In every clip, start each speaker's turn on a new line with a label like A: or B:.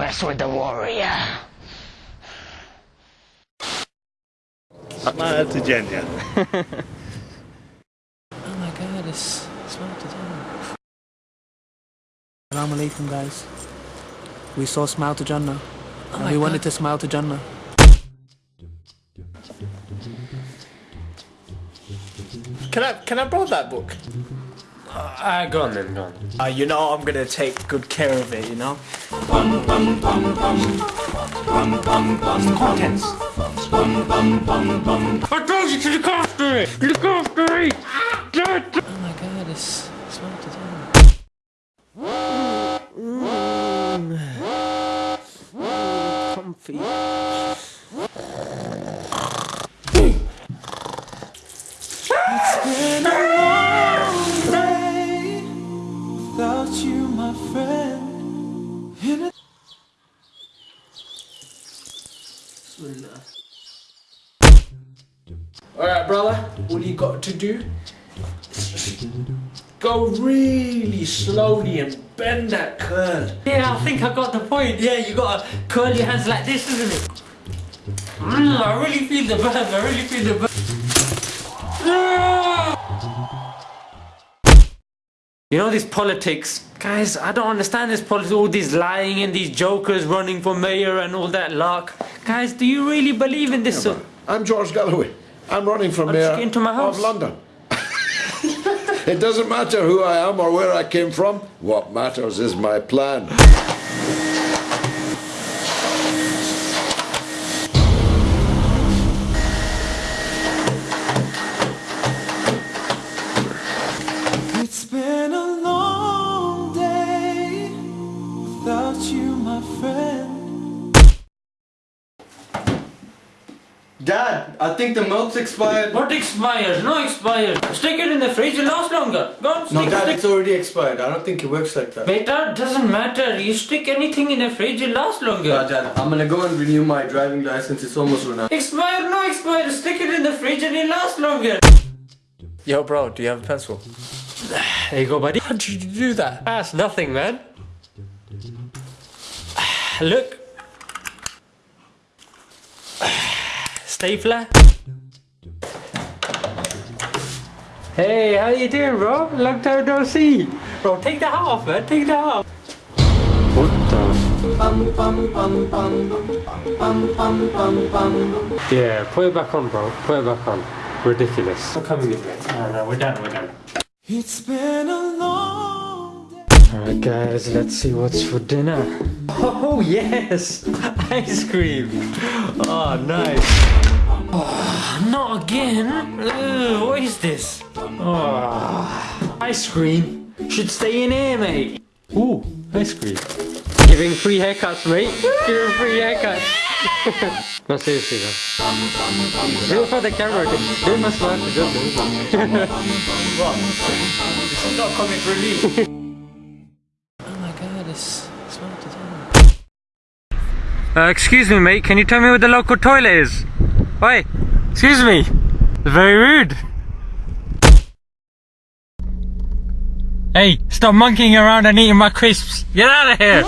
A: mess with the warrior.
B: Smile to Jannah.
C: Oh my god, it's smart to Jannah. Assalamu alaikum guys. We saw Smile to Jannah. and we wanted to smile to Jannah.
D: Can I can I borrow that book?
E: Uh, go on then, go on.
D: Uh, you know I'm gonna take good care of it. You know. Contents.
E: I told you to look after it! Look after it!
C: Oh my god, it's smile to Jannah. Comfy.
F: without
D: Alright, brother. What you got to do? Go really slowly and bend that curl.
E: Yeah, I think I got the point. Yeah, you gotta curl your hands like this, isn't it? Mm, I really feel the burn, I really feel the burn. You know this politics, guys. I don't understand this politics. All these lying and these jokers running for mayor and all that luck. Guys, do you really believe in this? sort-
G: I'm George Galloway. I'm running for
E: I'll
G: mayor
E: into my house.
G: of London. it doesn't matter who I am or where I came from. What matters is my plan.
H: Dad, I think the milk's expired.
E: What expires? No expires. Stick it in the fridge, it'll last longer. Go on, stick
H: No,
E: it.
H: Dad,
E: Stick.
H: it's already expired. I don't think it works like that.
E: Beta, doesn't matter. You stick anything in the fridge, it'll last longer.
H: Yeah, Dad, I'm gonna go and renew my driving license. It's almost run out.
E: Expire, no expire. Stick it in the fridge and it'll last longer.
D: Yo, bro, do you have a pencil?
E: There you go, buddy.
D: How did you do that?
E: That's nothing, man. Look. Stapler. Hey, how you doing, bro? Long time no see. Bro, take the hat off, man. Take the hat off. What the? Yeah, put it back on, bro. Put it back on. Ridiculous. I'm coming this way. No, no, we're done, we're done.
F: It's been a long day.
E: Alright guys, let's see what's for dinner. Oh yes! Ice cream! Oh nice! Oh, not again! Ugh, what is this? Oh, ice cream should stay in here, mate! Ooh, ice cream. Giving free haircuts, mate! Giving free haircuts! no, seriously though. Do it for the camera, do it for smart, just do it.
D: This is not comic relief.
E: Uh, excuse me, mate. Can you tell me where the local toilet is? Oi, excuse me. Very rude. Hey, stop monkeying around and eating my crisps. Get out of here.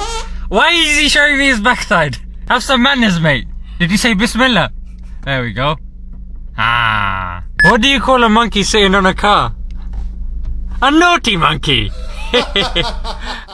E: Why is he showing me his backside? Have some manners, mate. Did you say Bismillah? There we go. Ah. What do you call a monkey sitting on a car? A naughty monkey.